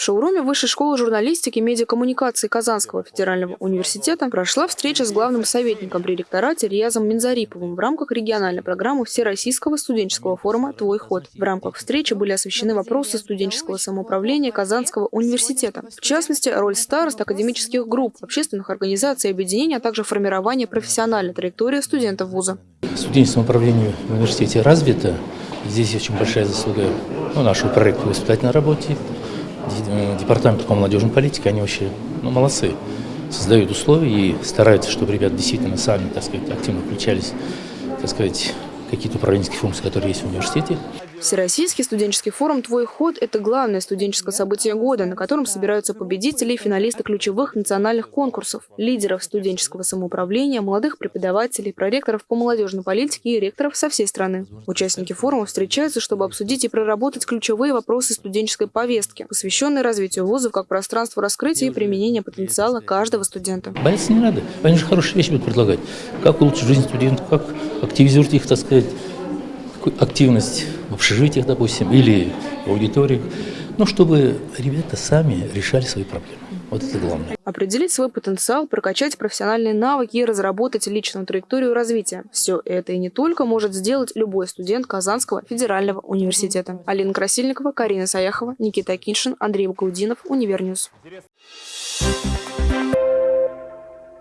шоуруме Высшей школы журналистики и медиакоммуникации Казанского федерального университета прошла встреча с главным советником при ректорате Риязом Минзариповым в рамках региональной программы Всероссийского студенческого форума «Твой ход». В рамках встречи были освещены вопросы студенческого самоуправления Казанского университета. В частности, роль старост, академических групп, общественных организаций и объединений, а также формирование профессиональной траектории студентов вуза. Студенческое самоуправление в университете развито. Здесь очень большая заслуга ну, нашего проекта в воспитательной работе, департамент по молодежной политике, они вообще ну, молодцы. Создают условия и стараются, чтобы ребята действительно сами, так сказать, активно включались, так сказать, какие-то управленческие функции, которые есть в университете. Всероссийский студенческий форум «Твой ход» – это главное студенческое событие года, на котором собираются победители и финалисты ключевых национальных конкурсов, лидеров студенческого самоуправления, молодых преподавателей, проректоров по молодежной политике и ректоров со всей страны. Участники форума встречаются, чтобы обсудить и проработать ключевые вопросы студенческой повестки, посвященные развитию вузов как пространству раскрытия и применения потенциала каждого студента. Бояться не надо. Они же хорошие вещи будут предлагать. Как улучшить жизнь студентов, как активизировать их, так сказать, активность в общежитиях, допустим, или в аудиториях, ну, чтобы ребята сами решали свои проблемы. Вот это главное. Определить свой потенциал, прокачать профессиональные навыки и разработать личную траекторию развития. Все это и не только может сделать любой студент Казанского федерального университета. Алина Красильникова, Карина Саяхова, Никита Киншин, Андрей Бакаудинов, Univer News. Интересно.